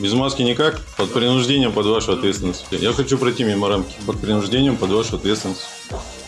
Без маски никак, под принуждением под вашу ответственность. Я хочу пройти мимо рамки, под принуждением под вашу ответственность.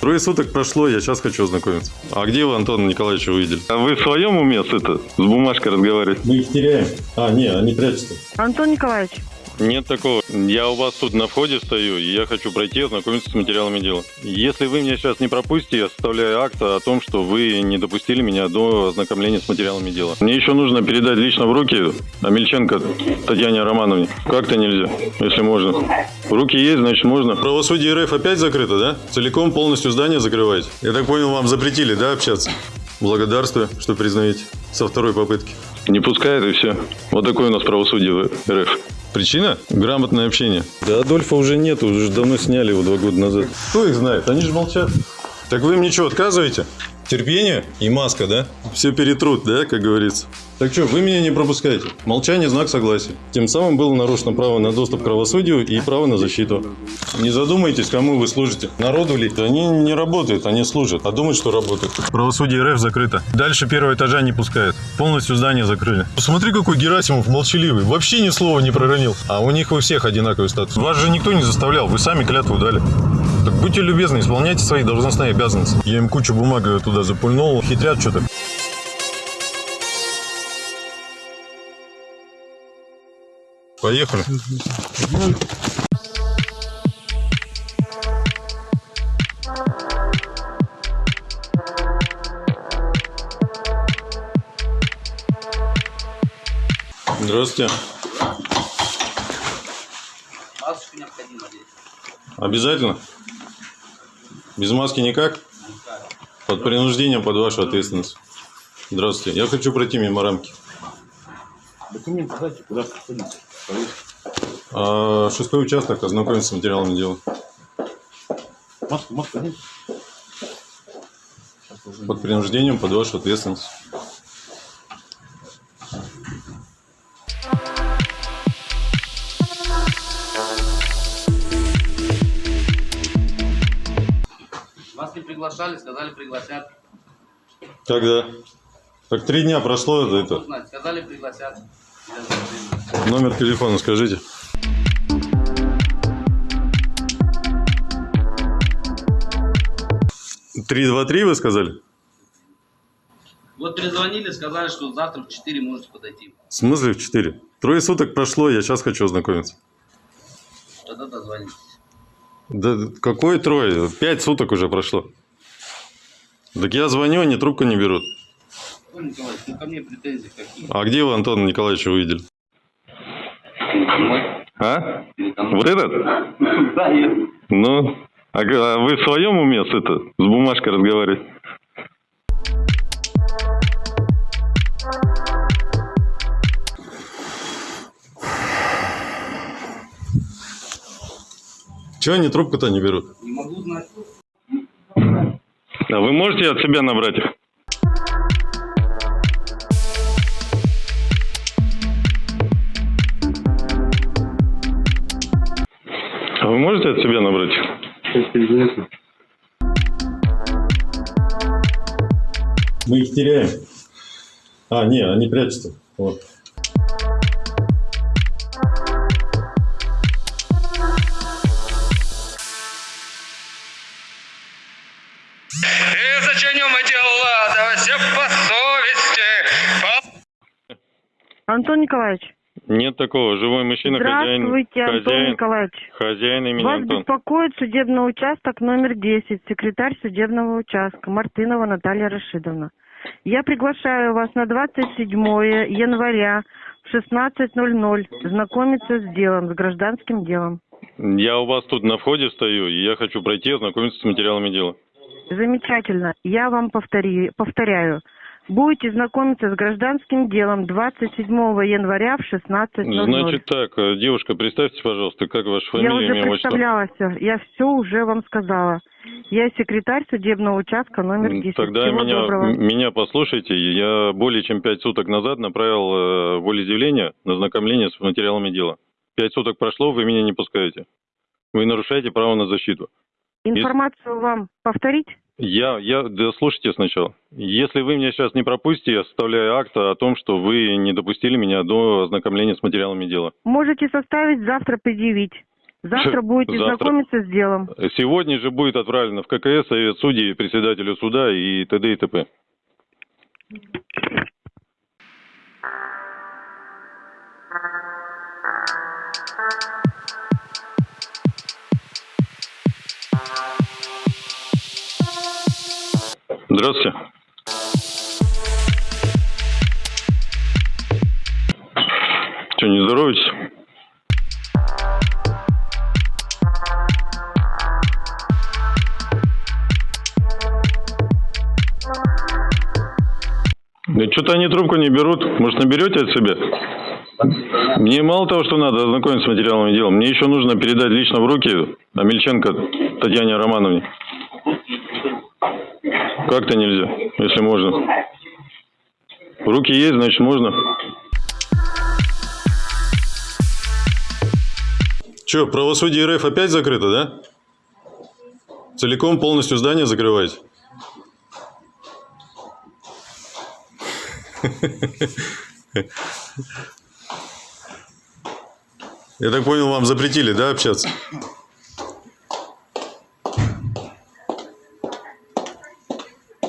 Трое суток прошло, я сейчас хочу ознакомиться. А где вы Антона Николаевича увидели? А вы в своем уме с, это, с бумажкой разговариваете? Мы их теряем. А, не, они прячутся. Антон Николаевич, Нет такого. Я у вас тут на входе стою, и я хочу пройти ознакомиться с материалами дела. Если вы меня сейчас не пропустите, я составляю акт о том, что вы не допустили меня до ознакомления с материалами дела. Мне еще нужно передать лично в руки Амельченко Татьяне Романовне. Как-то нельзя, если можно. Руки есть, значит можно. Правосудие РФ опять закрыто, да? Целиком полностью здание закрываете? Я так понял, вам запретили, да, общаться? Благодарствую, что признаете. Со второй попытки. Не пускает и все. Вот такое у нас правосудие в РФ. Причина? Грамотное общение. Да Адольфа уже нет, уже давно сняли его два года назад. Кто их знает? Они же молчат. Так вы мне что, отказываете? Терпение и маска, да? Все перетрут, да, как говорится. Так что, вы меня не пропускаете. Молчание – знак согласия. Тем самым было нарушено право на доступ к правосудию и право на защиту. Не задумайтесь, кому вы служите. Народу ли? Они не работают, они служат. А думают, что работают. Правосудие РФ закрыто. Дальше первого этажа не пускают. Полностью здание закрыли. Посмотри, какой Герасимов молчаливый. Вообще ни слова не проронил. А у них у всех одинаковый статус. Вас же никто не заставлял, вы сами клятву дали. Так будьте любезны, исполняйте свои должностные обязанности. Я им кучу бумаг туда запульнул, хитрят что-то. Поехали. Здравствуйте. Масочку необходимо здесь. Обязательно? Без маски никак? Под принуждением под вашу ответственность. Здравствуйте. Я хочу пройти мимо рамки. Документы дайте, куда. А, шестой участок, ознакомиться с материалами дела. Маску, маску нет? Под принуждением под вашу ответственность. Приглашали, сказали пригласят. Когда? Так три дня прошло это, это. Узнать, сказали пригласят. Номер телефона скажите. Три два три вы сказали? Вот перезвонили, сказали, что завтра в 4 можете подойти. В смысле в четыре? Трое суток прошло, я сейчас хочу ознакомиться. Тогда дозвонитесь. Да какой трое? Пять суток уже прошло. Так я звоню, они трубку не берут. Антон Николаевич, ну ко мне претензии какие? А где вы Антона Николаевича увидели? А? Вот этот? Да, есть. Ну, а а вы в своем уме с, это, с бумажкой разговариваете? Чего они трубку-то не берут? Не могу знать. А вы можете от себя набрать их? А вы можете от себя набрать их? Мы их теряем. А, не, они прячутся. Вот. Антон Николаевич, Нет такого. Живой мужчина, хозяин. здравствуйте, Антон хозяин, Николаевич. хозяин имени Вас Антон. беспокоит судебный участок номер 10, секретарь судебного участка Мартынова Наталья Рашидовна. Я приглашаю вас на 27 января в 16.00 знакомиться с делом, с гражданским делом. Я у вас тут на входе стою, и я хочу пройти ознакомиться с материалами дела. Замечательно. Я вам повтори, повторяю. Будете знакомиться с гражданским делом 27 января в 16.00. Значит так, э, девушка, представьте, пожалуйста, как ваша Я фамилия, уже имя, отчество? представляла все. Я все уже вам сказала. Я секретарь судебного участка номер 10. Тогда Всего меня, доброго. меня послушайте. Я более чем пять суток назад направил э, волеизъявление на знакомление с материалами дела. Пять суток прошло, вы меня не пускаете. Вы нарушаете право на защиту. Информацию вам повторить? Я, я, да слушайте сначала. Если вы меня сейчас не пропустите, я составляю акт о том, что вы не допустили меня до ознакомления с материалами дела. Можете составить, завтра предъявить. Завтра будете Завтра. знакомиться с делом. Сегодня же будет отправлено в ККС, Совет судей, председателю суда и т.д. и т.п. Здравствуйте. Что, не здороваетесь? Да что-то они трубку не берут. Может, наберете от себя? Мне мало того, что надо ознакомиться с материалами дела, мне еще нужно передать лично в руки Амельченко Татьяне Романовне. Как-то нельзя, если можно. Руки есть, значит можно. Че, правосудие РФ опять закрыто, да? Целиком полностью здание закрываете? Я так понял, вам запретили, да, общаться?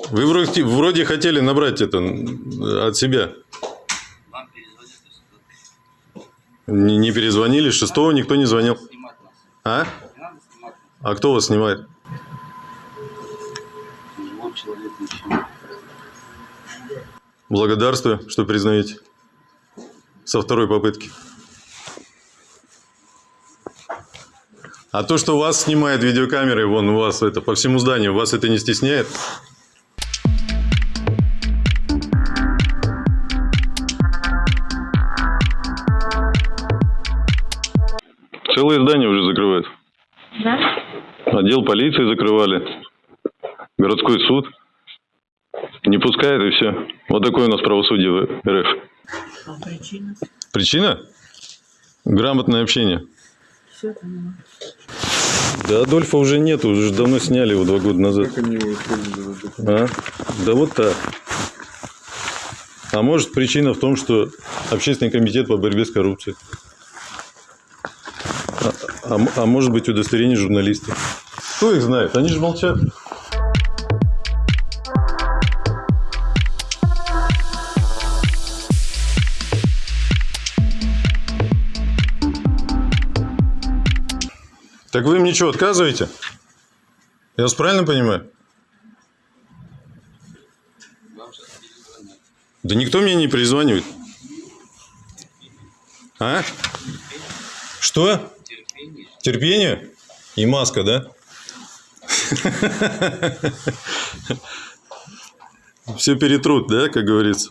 Вы вроде, вроде хотели набрать это от себя. Не, не перезвонили, шестого никто не звонил. А? А кто вас снимает? Благодарствую, что признаете. Со второй попытки. А то, что вас снимает видеокамерой, вон у вас это по всему зданию, вас это не стесняет? Целое здание уже закрывают. Да? Отдел полиции закрывали. Городской суд. Не пускает и все. Вот такое у нас правосудие в РФ. Причина? Причина? Грамотное общение. Все поняла. Да Адольфа уже нет, уже давно сняли его два года назад. Как они его использовали? А? Да вот так. А может причина в том, что Общественный комитет по борьбе с коррупцией. А, а может быть удостоверение журналистов. Кто их знает? Они же молчат. Так вы мне что, отказываете? Я вас правильно понимаю? Да никто мне не перезванивает. А? Что? Терпение. Терпение? И маска, да? Все перетрут, да, как говорится?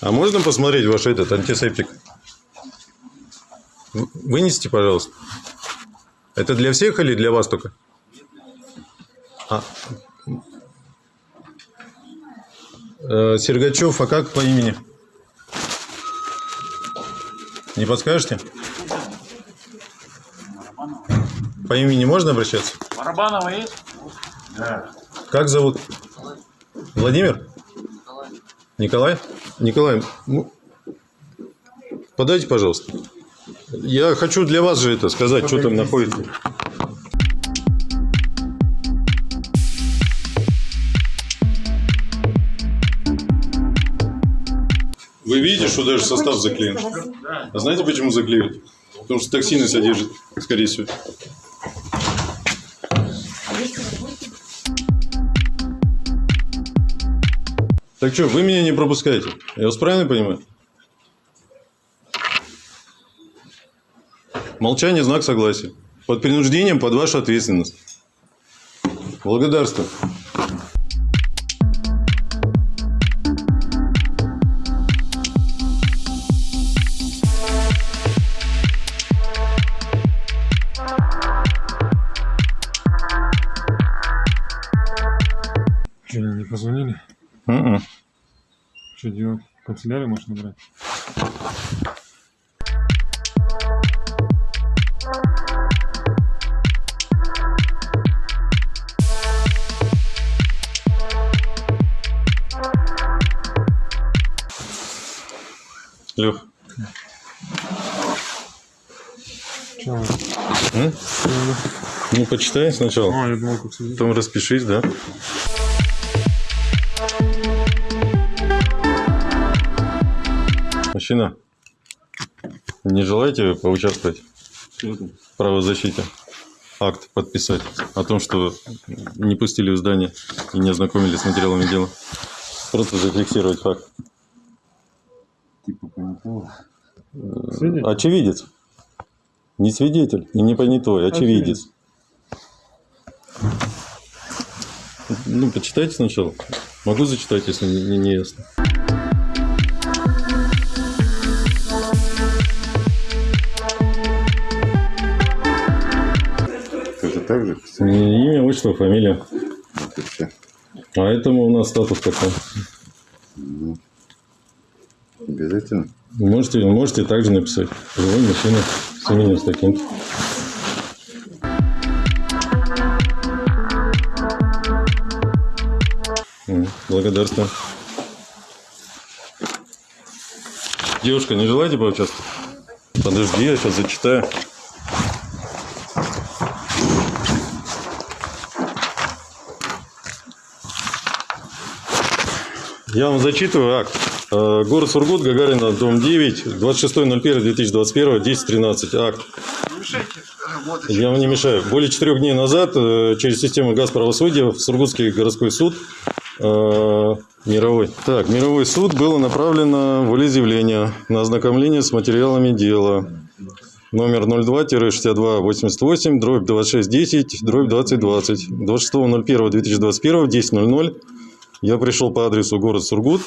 А можно посмотреть ваш этот антисептик? Вынесите, пожалуйста. Это для всех или для вас только? А. Э, Сергачев, а как по имени? Не подскажете? По имени можно обращаться? Барабанова есть? Да. Как зовут? Владимир? Николай? Николай, ну, подайте, пожалуйста. Я хочу для вас же это сказать, что там находится. Вы видите, что даже состав заклеен? А знаете, почему заклеивают? Потому что токсины содержит, скорее всего. Так что, вы меня не пропускаете? Я вас правильно понимаю? Молчание – знак согласия. Под принуждением под вашу ответственность. Благодарствую. Что делать? Канцелярию можешь набрать? Лех. Че? Ну, почитай сначала. А, я думал, как Потом распишись, да? Мужчина, не желаете поучаствовать в правозащите? Акт подписать о том, что не пустили в здание и не ознакомились с материалами дела. Просто зафиксировать факт. Типа понятого. Свидетель? Очевидец. Не свидетель и не понятой, очевидец. Ну, почитайте сначала. Могу зачитать, если не- не ясно. Так же? Имя, отчество, фамилия. Вот и все. А этому у нас статус такой. Обязательно? Можете, можете также написать. Живой мужчина с именем с таким. М, Благодарствую. Девушка, не желаете поучаствовать? Подожди, я сейчас зачитаю. Я вам зачитываю акт. Э, Город Сургут, Гагарина, дом 9, 26.01.2021, 10.13. Акт. Я вам не мешаю. Более четырех дней назад э, через систему газ правосудия в Сургутский городской суд э, мировой. Так, мировой суд было направлено волеизъявление на ознакомление с материалами дела. Номер 02-6288, дробь 2610, дробь 2020. 26.01.2021, 10.00. Я пришел по адресу город Сургут.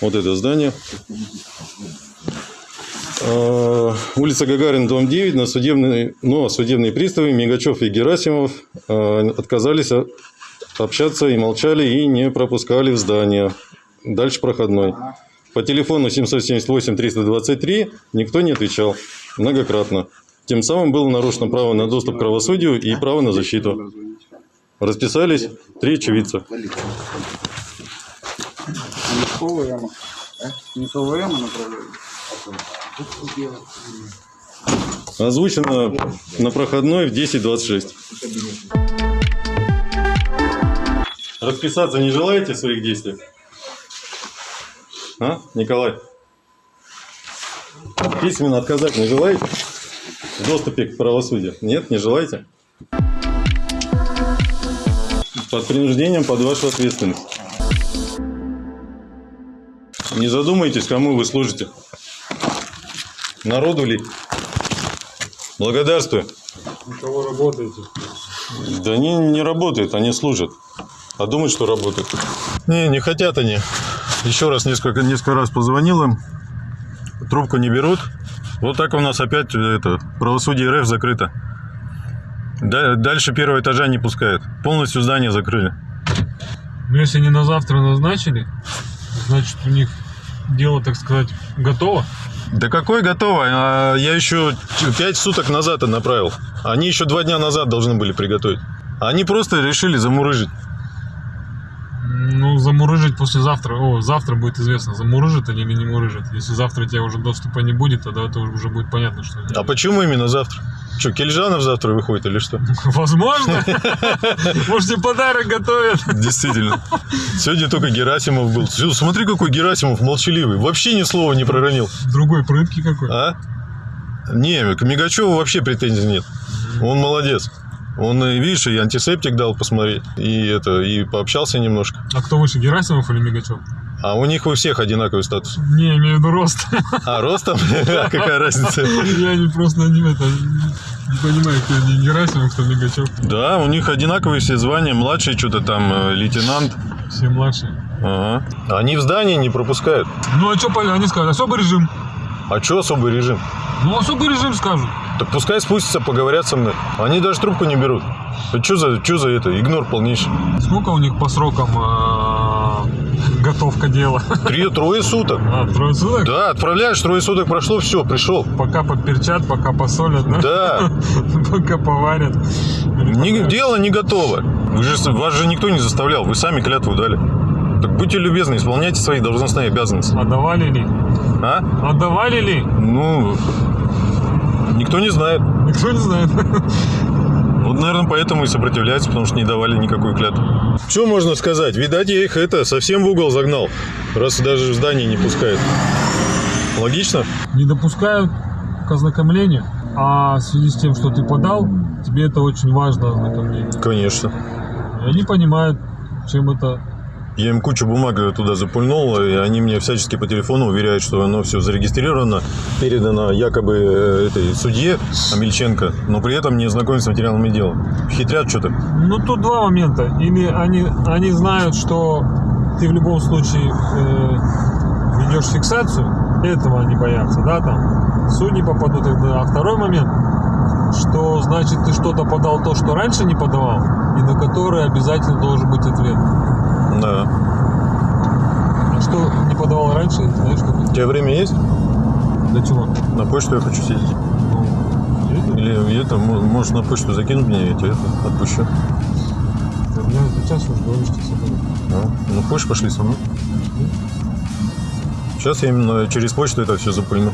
Вот это здание. Э, Улица Гагарин, дом 9, на судебный, но судебные приставы Мигачев и Герасимов э, отказались общаться и молчали, и не пропускали в здание. Дальше проходной. По телефону 778-323 никто не отвечал многократно. Тем самым было нарушено право на доступ к правосудию и право на защиту. Расписались три очевидца. Мешковая яма. Мешковая яма направляю. Озвучено на проходной в 10.26. Расписаться не желаете своих действиях? А, Николай? Письменно отказать не желаете? В доступе к правосудию? Нет, не желаете? Под принуждением, под вашу ответственность. Не задумайтесь, кому вы служите. Народу ли? Благодарствую. На кого работаете? Да они не работают, они служат. А думают, что работают. Не, не хотят они. Еще раз несколько, несколько раз позвонил им. Трубку не берут. Вот так у нас опять э, это, правосудие РФ закрыто. Да- дальше первого этажа не пускают. Полностью здание закрыли. Ну, если не на завтра назначили, значит, у них дело, так сказать, готово. Да какой готово? А, Я еще пять суток назад направил. Они еще два дня назад должны были приготовить. Они просто решили замурыжить. Ну, замурыжить послезавтра. О, завтра будет известно, замурыжит они или не мурыжит. Если завтра у тебя уже доступа не будет, тогда это уже будет понятно, что... А почему именно завтра? Что, Кельжанов завтра выходит или что? Возможно. Может, тебе подарок готовят. Действительно. Сегодня только Герасимов был. Смотри, какой Герасимов молчаливый. Вообще ни слова не проронил. Другой прыткий какой. А? Не, к Мигачеву вообще претензий нет. Он молодец. Он, видишь, и антисептик дал посмотреть, и это, и пообщался немножко. А кто выше, Герасимов или Мигачев? А у них у всех одинаковый статус. Не, имею в виду рост. А ростом? Какая разница? Я не просто не, это, не понимаю, кто не Герасимов, кто Мигачев. Да, у них одинаковые все звания. Младший что-то там, э, лейтенант. Все младшие. Ага. Они в здание не пропускают. Ну а что, они скажут? Особый режим. А что особый режим? Ну, особый режим скажут. Так пускай спустятся, поговорят со мной. Они даже трубку не берут. Что за, что за это? Игнор полнейший. Сколько у них по срокам э, готовка дела? Три, трое суток. А, трое суток? Да, отправляешь, трое суток прошло, все, пришел. Пока поперчат, пока посолят, да? Да, Пока поварят. не- дело не готово. Вы же, вас же никто не заставлял, вы сами клятву дали. Так будьте любезны, исполняйте свои должностные обязанности. Отдавали ли? А? Отдавали ли? Ну, никто не знает. Никто не знает. Вот, наверное, поэтому и сопротивляются, потому что не давали никакую клятву. Что можно сказать? Видать, я их это совсем в угол загнал, раз даже в здание не пускают. Логично? Не допускают к ознакомлению, а в связи с тем, что ты подал, тебе это очень важно ознакомление. Конечно. И они понимают, чем это Я им кучу бумаг туда запульнул, и они мне всячески по телефону уверяют, что оно все зарегистрировано, передано якобы э, этой судье Амельченко, но при этом не знакомятся с материалами дела. Хитрят что-то. Ну, тут два момента. Или они, они знают, что ты в любом случае э, ведешь фиксацию, этого они боятся, да, там, в суд не попадут. А второй момент, что значит ты что-то подал то, что раньше не подавал, и на которое обязательно должен быть ответ. Да. А что не подавал раньше, знаешь, что У тебя время есть? Для чего? На почту я хочу съездить. Ну, Или это, мо- можешь на почту закинуть меня, я тебе это отпущу. у меня сейчас уже говоришь, что собой. Ну, ну хочешь, пошли со мной. Сейчас я именно через почту это все запульну.